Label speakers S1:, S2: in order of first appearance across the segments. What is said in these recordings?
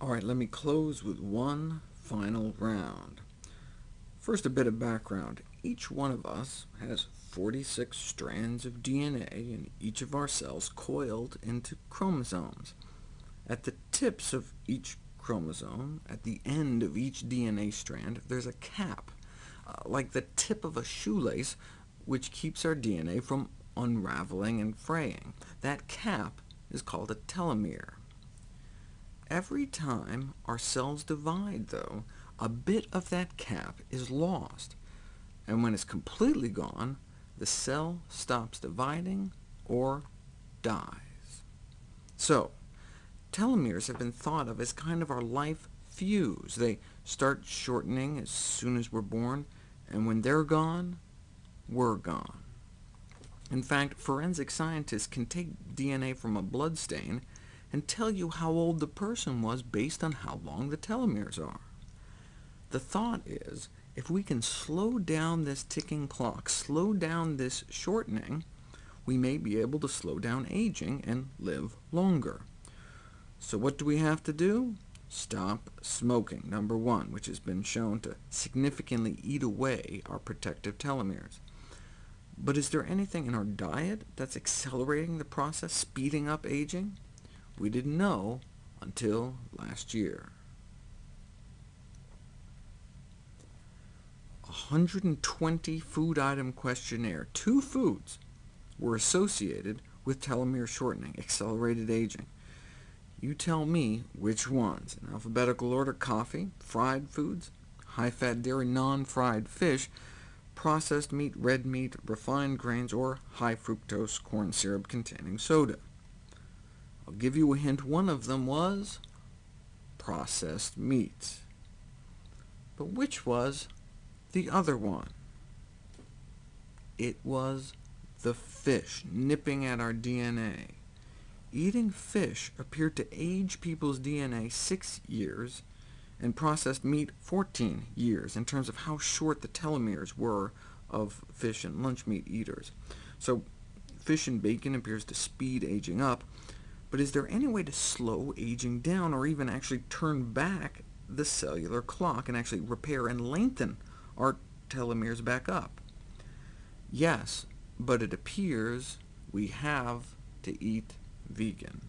S1: All right, let me close with one final round. First, a bit of background. Each one of us has 46 strands of DNA in each of our cells coiled into chromosomes. At the tips of each chromosome, at the end of each DNA strand, there's a cap, uh, like the tip of a shoelace, which keeps our DNA from unraveling and fraying. That cap is called a telomere. Every time our cells divide, though, a bit of that cap is lost, and when it's completely gone, the cell stops dividing or dies. So, telomeres have been thought of as kind of our life fuse. They start shortening as soon as we're born, and when they're gone, we're gone. In fact, forensic scientists can take DNA from a blood stain and tell you how old the person was based on how long the telomeres are. The thought is, if we can slow down this ticking clock, slow down this shortening, we may be able to slow down aging and live longer. So what do we have to do? Stop smoking, number one, which has been shown to significantly eat away our protective telomeres. But is there anything in our diet that's accelerating the process, speeding up aging? We didn't know until last year. 120 food item questionnaire. Two foods were associated with telomere shortening, accelerated aging. You tell me which ones. In alphabetical order, coffee, fried foods, high-fat dairy, non-fried fish, processed meat, red meat, refined grains, or high-fructose corn syrup containing soda. I'll give you a hint. One of them was processed meats. But which was the other one? It was the fish nipping at our DNA. Eating fish appeared to age people's DNA six years, and processed meat 14 years, in terms of how short the telomeres were of fish and lunch meat eaters. So fish and bacon appears to speed aging up, but is there any way to slow aging down, or even actually turn back the cellular clock and actually repair and lengthen our telomeres back up? Yes, but it appears we have to eat vegan.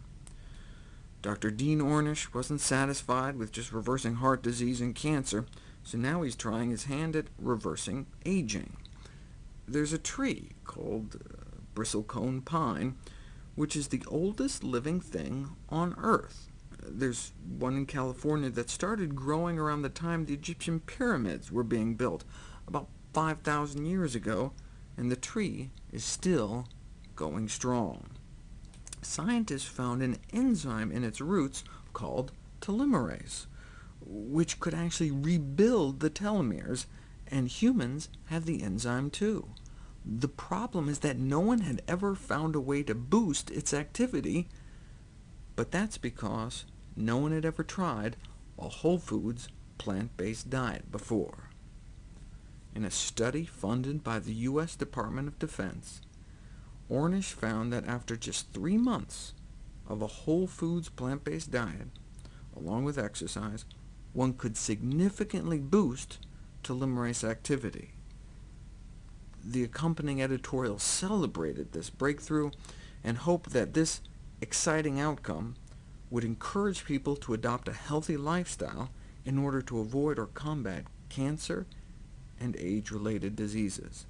S1: Dr. Dean Ornish wasn't satisfied with just reversing heart disease and cancer, so now he's trying his hand at reversing aging. There's a tree called uh, bristlecone pine, which is the oldest living thing on Earth. There's one in California that started growing around the time the Egyptian pyramids were being built, about 5,000 years ago, and the tree is still going strong. Scientists found an enzyme in its roots called telomerase, which could actually rebuild the telomeres, and humans have the enzyme too. The problem is that no one had ever found a way to boost its activity, but that's because no one had ever tried a whole foods, plant-based diet before. In a study funded by the U.S. Department of Defense, Ornish found that after just three months of a whole foods, plant-based diet, along with exercise, one could significantly boost telomerase activity. The accompanying editorial celebrated this breakthrough and hoped that this exciting outcome would encourage people to adopt a healthy lifestyle in order to avoid or combat cancer and age-related diseases.